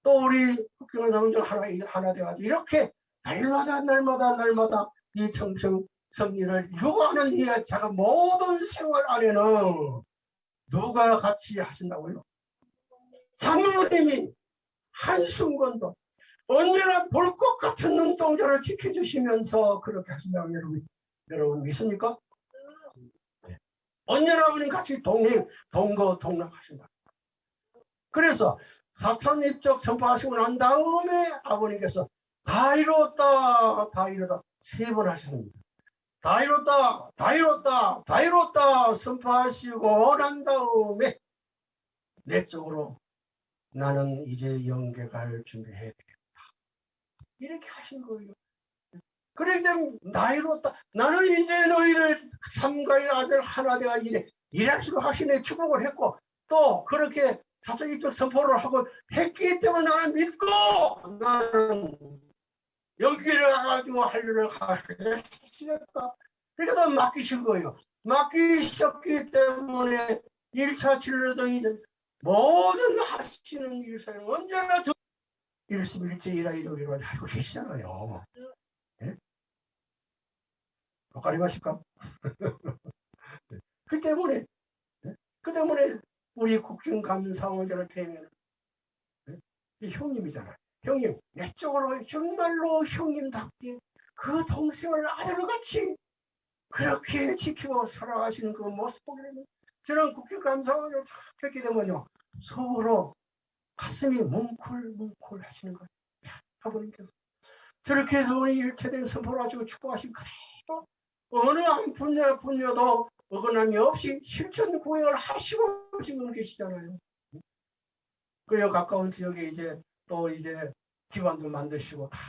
또 우리 국경을 성정 하나, 하나 돼가지고 이렇게 날마다 날마다 날마다 이 정평 성리를 요구하는 이 자가 모든 생활 안에는 누가 같이 하신다고요? 장로님이 한순간도 언제나 볼 것 같은 눈동자를 지켜주시면서 그렇게 하신다고 여러분, 여러분 믿습니까? 네. 언제나 아버님 같이 동행, 동거, 동락하신다. 그래서 사천 입적 선포하시고 난 다음에 아버님께서 다 이뤘다, 다 이뤘다 세 번 하셨습니다. 다 이뤘다, 다 이뤘다, 다 이뤘다 선포하시고 난 다음에 내 쪽으로 나는 이제 영계 갈 준비해야 되겠다. 이렇게 하신 거예요. 그렇기 때문에 나이로다 나는 이제 너희를 삼가의 아들 하나 되가 이래 일하시고 하시네 축복을 했고 또 그렇게 사적인적 선포를 하고 했기 때문에 나는 믿고 나는 여기를 가가지고 할 일을 하시겠다. 그러니까 맡기신 거예요. 맡기셨기 때문에 1차 진료도 모든 하시는 일사는 언제나 저 일심일체이라 이러기로 알고 계시잖아요. 예? 엇가리 마실까? [LAUGHS] 그 때문에 예? 그 때문에 우리 국정감사원장을 뵈면 예? 형님이잖아요. 형님 내쪽으로 정말로 형님답게 그 동생을 아들같이 그렇게 지키고 살아가시는 그 모습 보면 저는 국회감사원을 다 뵙게 되면요 서로 가슴이 뭉클뭉클 하시는 거예요. 아버님께서 저렇게 해서 우리 일체된 선포를 가지고 축복하신 그대로 어느 한 분야 분야도 어긋남이 없이 실천 공행을 하시고 지금 계시잖아요. 그여 가까운 지역에 이제 또 이제 기관도 만드시고 다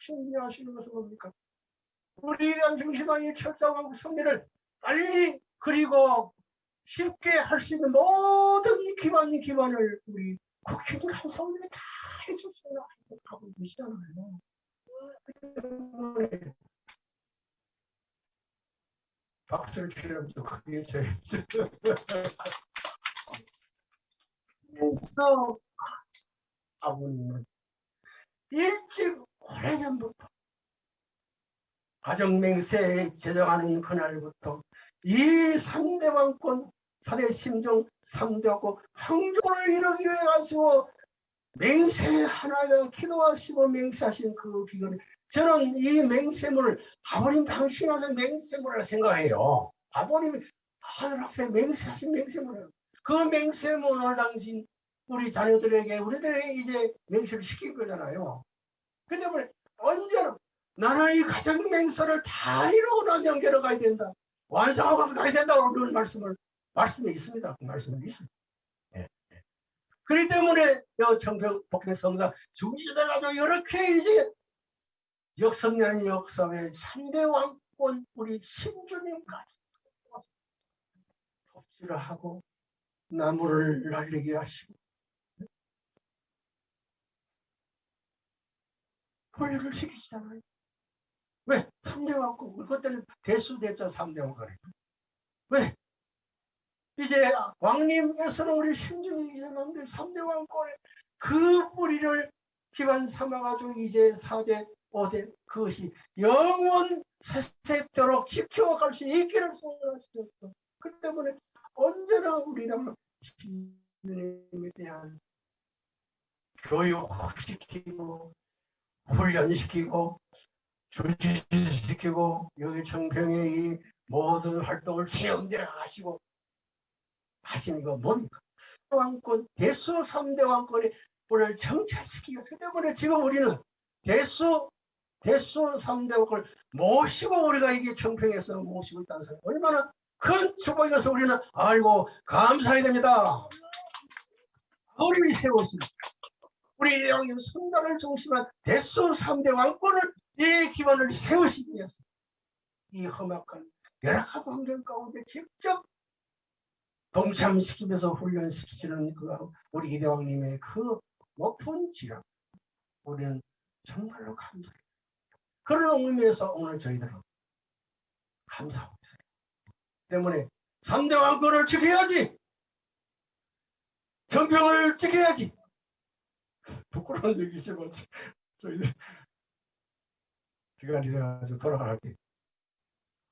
준비하시는 것은 뭡니까? 우리에 대한 중심왕의 철저한 성리를 빨리 그리고 쉽게 할 수 있는 모든 기반 기반을 우리 국회도 감사원들이 다 해줬어요. 하고 계시잖아요. 박수를 치려면 그게 제일 그래서 아버님은 일찍 오래전부터 가정맹세 제정하는 그날부터 이 상대방권 사대 심정 3대하고 황족을 이루기 위해 가지고 맹세 하나에 기도하시고 맹세하신 그 기간에 저는 이 맹세문을 아버님 당신 와서 맹세문을 생각해요. 아버님이 하늘 앞에 맹세하신 맹세문을 그 맹세문을 당신 우리 자녀들에게 우리들에게 이제 맹세를 시킨 거잖아요. 그 때문에 언제나 나는 이 가정 맹세를 다 이루고 난 연결을 가야 된다. 완성하고 가야 된다고 그런 말씀을 말씀에 있습니다. 그 말씀에 있습니다. 예. 예. 그렇기 때문에 여 청평 복회 성사 중심에 가지고 이렇게 이제 역성년 역사의 3대 왕권 우리 신주님까지 톱질을 하고 나무를 날리게 하시고 훈련을 시키시잖아요. 왜? 3대 왕권 그때는 대수대자 3대 왕권이 왜? 이제 왕님에서는 우리 신중이 이제는데 3대 왕권의 그 뿌리를 기반 삼아가지고 이제 4대 5대 그것이 영원 세세도록 지켜갈 수 있기를 소원하셨어. 그 때문에 언제나 우리는 신님에 대한 교육시키고 훈련시키고 조치시키고 여기 청평의 이 모든 활동을 체험대로 하시고 하시는 거 뭡니까? 왕권 대수 3대 왕권의 우리를 정찰시키기 그 때문에 지금 우리는 대수 대수 3대 왕권을 모시고 우리가 이게 청평에서 모시고 있다는 사람 얼마나 큰 축복이어서 우리는 알고 감사해야 됩니다. 우리를 세웠습니다. 우리 영님 선단을 중심한 대수 3대 왕권을 이 기반을 세우시기 위해서 이 험악한 열악한 환경 가운데 직접 동참시키면서 훈련시키는 그 우리 이대왕님의 그 높은 지력 우리는 정말로 감사해요. 그런 의미에서 오늘 저희들은 감사하고 있어요. 때문에 3대 왕권을 지켜야지! 정평을 지켜야지! 부끄러운 얘기지만 저희들 기간이 돼가지고 돌아갈 때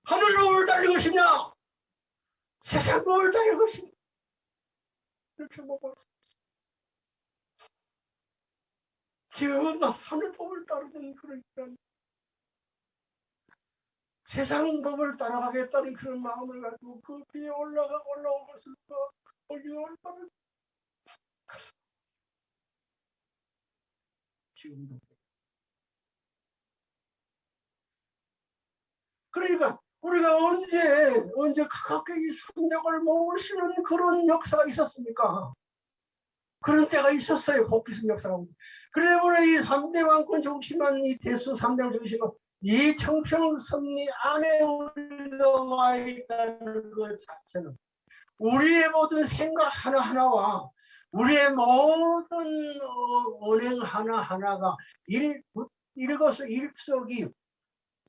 하늘로 올달릴 것이냐 세상으로 올달릴 것이냐 이렇게 먹었어 지금은 하늘 법을 따르는 그런 기간. 세상 법을 따라가겠다는 그런 마음을 가지고 그 비에 올라가 올라온 것을 거기 올라가 지금도 그러니까 우리가 언제 언제 가깝게 이 삼력을 모시는 그런 역사가 있었습니까? 그런 때가 있었어요. 복귀성 역사가. 때문에 이 3대 왕권 중심한 이 대수 3대 중심은 이 청평 섭리 안에 우리가 와 있다는 것 자체는 우리의 모든 생각 하나하나와 우리의 모든 언행 하나하나가 일, 일것을 일석이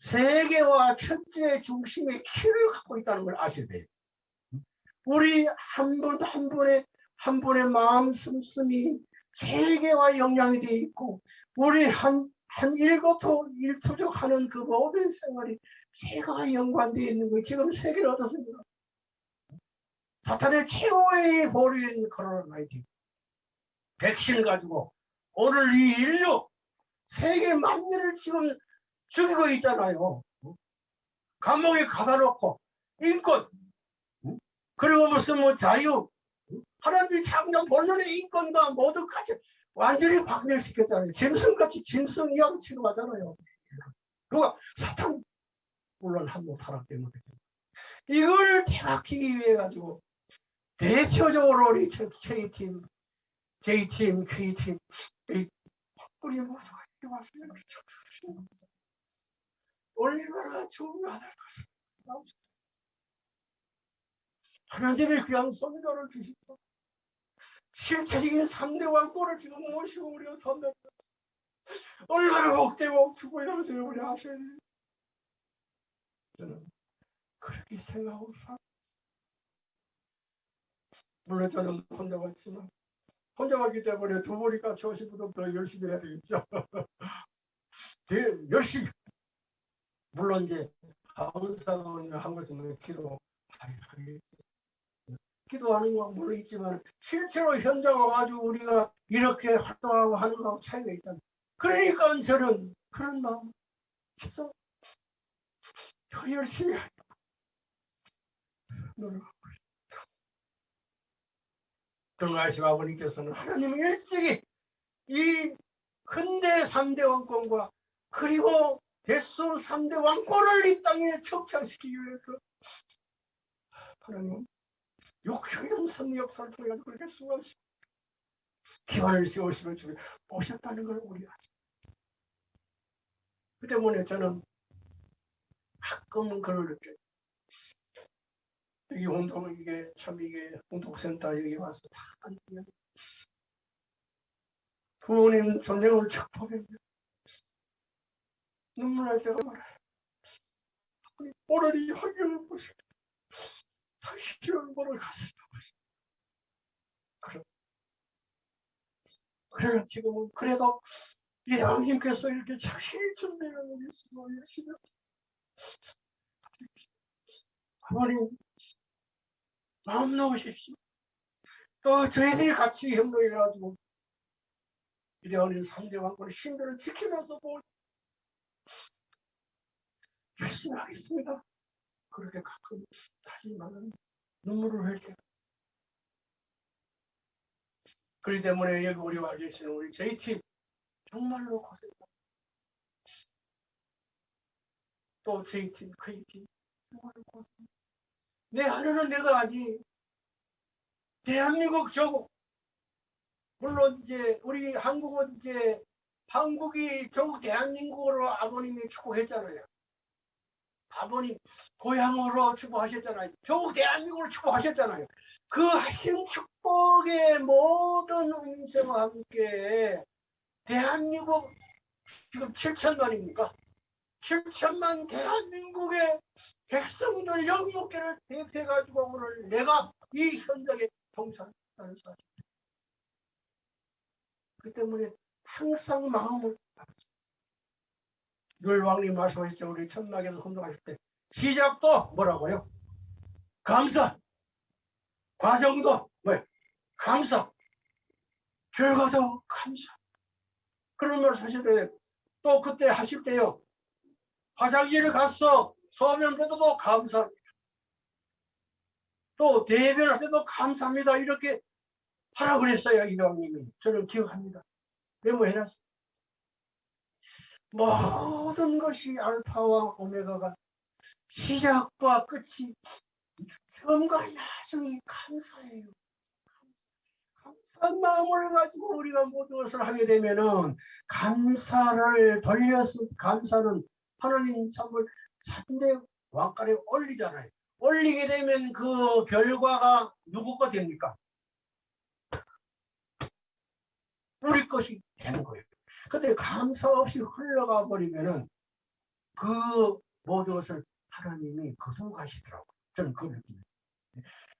세계와 천지의 중심의 키를 갖고 있다는 걸 아셔야 돼요. 우리 한 분 한 분의 한 분의 마음 씀씀이 세계와 영향이 되어 있고 우리 한, 한 일거토 일투족 하는 그 모든 생활이 세계와 연관되어 있는 거예요. 지금 세계는 어떻습니까? 사탄의 최후의 보류인 코로나 19 백신 가지고 오늘 이 인류 세계 만민을 지금 죽이고 있잖아요. 감옥에 가다 놓고 인권 그리고 무슨 뭐 자유 하나님이 창조 본론의 인권과 모두 같이 완전히 박멸시켰잖아요. 짐승같이 짐승 이하고 취급하잖아요. 그가 사탄 물론 한번 타락 때문에 이걸 대박히기 위해 가지고 대표적으로 우리 K팀, J팀, K팀 우리 모두가 이렇게 미쳤어. 얼마나 중요하다는 것을 하나님의 귀한 선교를 주십시오. 실체적인 3대 왕권을 지금 모시고 우리가 선다. 얼마나 복되고 축복이라면서 우리 하셔야 돼요. 저는 그렇게 생각하고 살 물론 저는 혼자 왔지만 혼자 왔기 때문에 두 오신 분은 더 열심히 해야 되겠죠. [LAUGHS] 열심히 물론 이제 항상 한 것은 기도 기도하는 건 물론 있지만 실제로 현장 와가지고 우리가 이렇게 활동하고 하는 거하고 차이가 있다. 그러니까 저는 그런 마음 계속 더 열심히 노력하고 등하시 아버님께서는 하나님 일찍이 이 근대 3대 왕권과 그리고 대수 3대 왕권을 이 땅에 척창시키기 위해서 하나님 육적인 섭리 역사를 통해 가지고 그렇게 수고하시고 기반을 세우시면 주님 오셨다는 걸 우리 알죠. 그 때문에 저는 가끔은 그걸 느껴요. 이 운동 이게 참 이게 운동센터 여기 와서 다 부모님 전쟁을 척 보면 눈물 날 때가 많아요. 오늘 이 환경을 보시고 다시 얼마나 가슴이 아프시 그래. 그래 지금은 그래도 이 양님께서 이렇게 자신이 준비를 위해서 열심히 아버님 마음 놓으십시오. 또 저희들이 같이 협력해가지고 이대원인 3대 왕권의 신들을 지키면서 뭐 열심히 하겠습니다. 그렇게 가끔 하지만은 눈물을 흘려. 그렇기 때문에 여기 우리 와 계시는 우리 JT 정말로 고생합니다. 또 JT, KT 정말로 고생. 내 하루는 내가 아니 대한민국 조국 물론 이제 우리 한국은 이제 한국이 조국 대한민국으로 아버님이 축복했잖아요. 아버님 고향으로 축복하셨잖아요. 조국 대한민국으로 축복하셨잖아요. 그 하신 축복의 모든 은혜와 함께 대한민국 지금 7천만입니까? 7천만 대한민국의 백성들 영육계를 대표해가지고 오늘 내가 이 현장에 동참하는 사실. 그 때문에 항상 마음을 늘 왕님 말씀하셨죠. 우리 천막에서 혼동하실 때 시작도 뭐라고요? 감사. 과정도 뭐 감사. 결과도 감사. 그런 말 하실 때또 그때 하실 때요. 화장실을 갔어. 소변 뱉어도 감사합니다. 또 대변할 때도 감사합니다. 이렇게 하라고 그랬어요. 이왕님이. 저는 기억합니다. 메모해놨어요. 모든 것이 알파와 오메가가 시작과 끝이 처음과 나중이 감사해요. 감사한 마음을 가지고 우리가 모든 것을 하게 되면은 감사를 돌려서 감사는 하나님 참을 참대 왕가에 올리잖아요. 올리게 되면 그 결과가 누구 거 됩니까? 우리 것이 되는 거예요. 근데 감사 없이 흘러가 버리면은 그 모든 것을 하나님이 거두가시더라고요. 저는 그걸 느낍니다.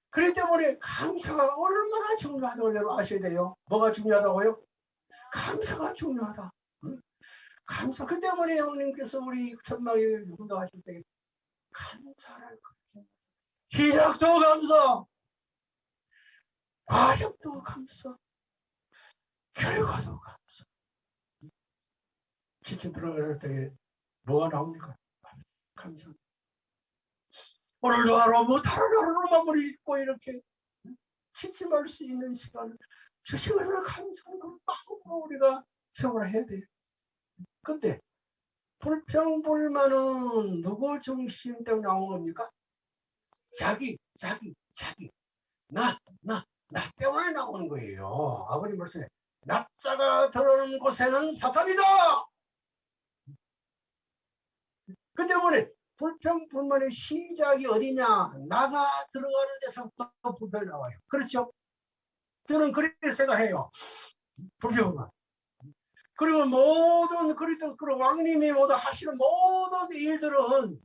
그렇기 때문에 감사가 얼마나 중요하다고 여러분 아셔야 돼요. 뭐가 중요하다고요? 감사가 중요하다. 감사. 그 때문에 형님께서 우리 천막에 운동하실 때 감사를 시작도 감사, 과정도 감사, 결과도 감사. 치킨 들어갈 때 뭐가 나옵니까? 감사. 오늘도 하루 뭐 다른 하루로 마무리 있고 이렇게 취침할 수 있는 시간을 주시면서 감사하고 우리가 생활해야 돼요. 근데 불평불만은 누구 중심 때문에 나온 겁니까? 자기, 자기, 자기. 나, 나, 나 때문에 나오는 거예요. 아버님 말씀에 나자가 들어오는 곳에는 사탄이다. 그 때문에 불평불만의 시작이 어디냐? 나가 들어가는 데서부터 불평이 나와요. 그렇죠? 저는 그렇게 생각해요. 불평만. 그리고 모든 그리스도 그 왕님이 모두 하시는 모든 일들은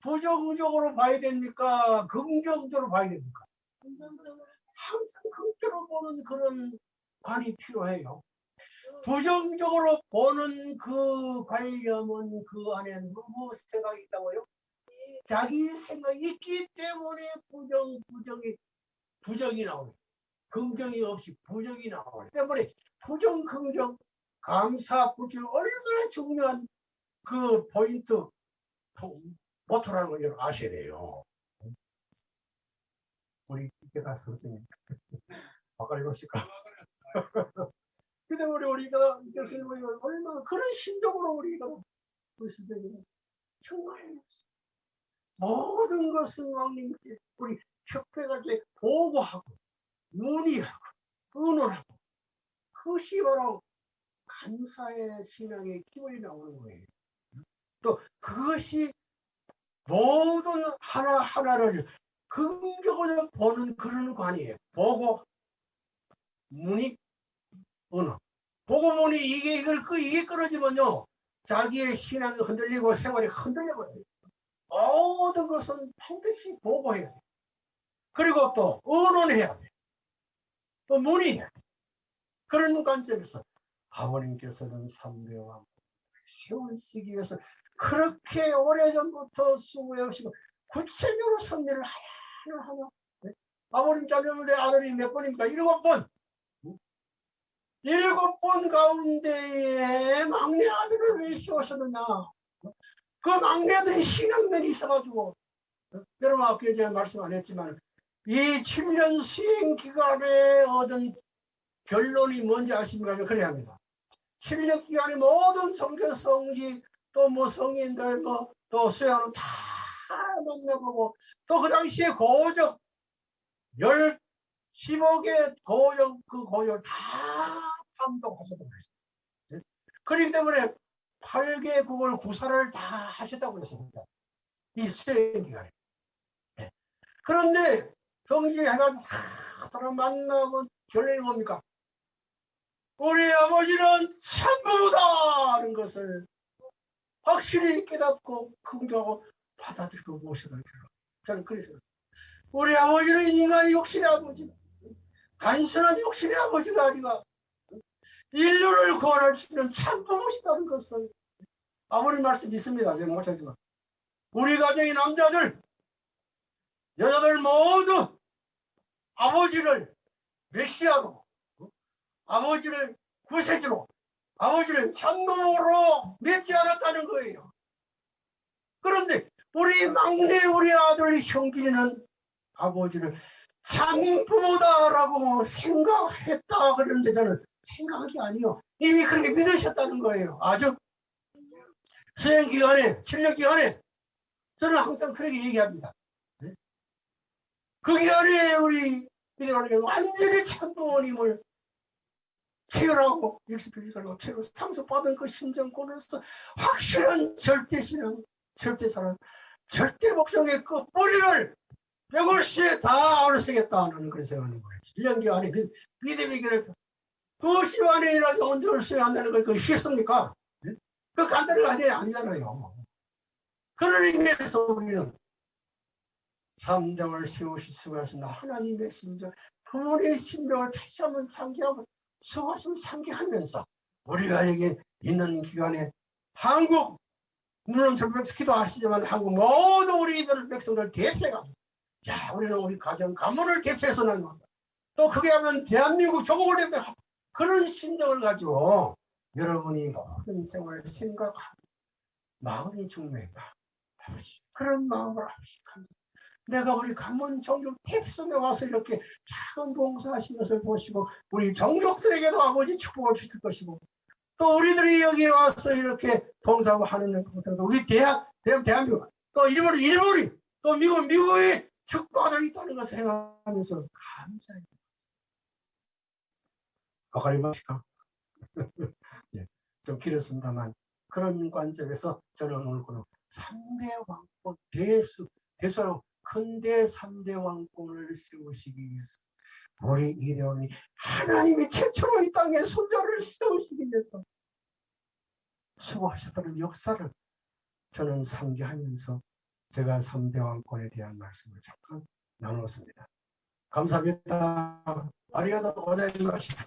부정적으로 봐야 됩니까? 긍정적으로 봐야 됩니까? 항상 긍정적으로 보는 그런 관이 필요해요. 부정적으로 보는 그 관념은 그 안에 누구 생각이 있다고요? 자기 생각이 있기 때문에 부정, 부정이, 부정이 나오요 긍정이 없이 부정이 나오기 때문에 부정, 긍정, 감사, 불평 얼마나 중요한 그 포인트, 모토라는 걸 아셔야 돼요. 우리 이때가 선생님. [LAUGHS] 바꿔 읽으실까? [LAUGHS] 그 때문에 우리가 교수님 얼마나 그런 심정으로 우리가 보시되 정말 모든 것은 왕님께 우리 협회가게 보고하고 문의하고 의논하고 그것이 바로 감사의 신앙의 기본이 나오는 거예요. 또 그것이 모든 하나하나를 긍정적으로 보는 그런 관이에요. 보고 문의 언어. 보고 문의 이게 이걸 그 이게 끊어지면요 자기의 신앙이 흔들리고 생활이 흔들려 버려요. 모든 것은 반드시 보고해야 돼. 그리고 또 언론해야 돼. 또 문의해야 돼. 그런 관점에서 아버님께서는 삼대왕 세우시기 위해서 그렇게 오래전부터 수고해오시고 구체적으로 섭리를 하나 하나 네? 아버님 자녀는데 아들이 몇 번입니까? 일곱 번 일곱 번 가운데에 막내 아들을 왜 세우셨느냐 그 막내들이 신앙면이 있어가지고 여러분 아까 제가 말씀 안 했지만 이 7년 수행 기간에 얻은 결론이 뭔지 아십니까? 그래야 합니다. 7년 기간에 모든 성교 성지 또 뭐 성인들 뭐또 수양을 다 만나보고 또 그 당시에 고적 열 15개 고적 그 고적 다 감독하셨다고 그랬어요. 그렇기 때문에 8개 국을 구사를 다 하셨다고 했습니다. 이 수행 기간에. 네. 그런데 성지 해가지고 다 만나고 결론이 뭡니까? 우리 아버지는 참부다는 것을 확실히 깨닫고 긍정하고 받아들이고 모셔갈 줄 저는 그래서 우리 아버지는 인간의 욕심의 아버지 단순한 욕심의 아버지가 아니라 인류를 구원할 수 있는 참부못이다는 것을 아버님 말씀 믿습니다. 제가 못하지만 우리 가정의 남자들 여자들 모두 아버지를 메시아로 아버지를 구세주로 아버지를 참놈으로 믿지 않았다는 거예요. 그런데 우리 막내 우리 아들 형길이는 아버지를 참부모다라고 생각했다 그러는데 저는 생각이 아니요. 이미 그렇게 믿으셨다는 거예요. 아주 수행 기간에 7년 기간에 저는 항상 그렇게 얘기합니다. 그 기간에 우리 완전히 참부모님을 체결하고 일시필리하고 체결 상속받은 그 심정권에서 확실한 절대신앙, 절대사랑, 절대 목적의 그 뿌리를 백월시에 다 어르시겠다는 그런 생각하는 거예요. 1년기 안에 믿음의 길을 도시 안에 일어나서 언제 어르셔야 한다는 걸 그거 쉽습니까? 네? 그 간단한 거 아니, 아니잖아요. 그런 의미에서 우리는 삼정을 세우실 수가 있습니다. 하나님의 심정, 부모의 심정을 다시 한번 상기하고 수고하시면 상기하면서 우리가 여기 있는 기간에 한국 물론 절벽 기도하시지만 한국 모든 우리 백성들 대표가 야 우리는 우리 가정 가문을 대표해서 나눈다 또 그게 하면 대한민국 조국을 대표 그런 심정을 가지고 여러분이 모든 생활을 생각하고 마음이 중요해다 그런 마음을 합식합니다 내가 우리 강문 정족 대피성에 와서 이렇게 작은 봉사하신 것을 보시고 우리 정족들에게도 아버지 축복을 주실 것이고 또 우리들이 여기에 와서 이렇게 봉사하고 하는 것도 우리 대학, 대한, 대한민국 또 일본, 일본이 또 미국, 미국의 축복을 있다는 것을 생각하면서 감사해요. 아까리마시까 [LAUGHS] 예, 좀 길었습니다만 그런 관점에서 저는 오늘 그런 3대 왕권 대수, 대수라고 큰대 3대 왕권을 세우시기 위해서 우리 이대원이 하나님이 최초로 이 땅에 손자를 세우시기 위해서 수고하셨다는 역사를 저는 상기하면서 제가 3대 왕권에 대한 말씀을 잠깐 나누었습니다. 감사합니다. 아리가도 고자이마시다.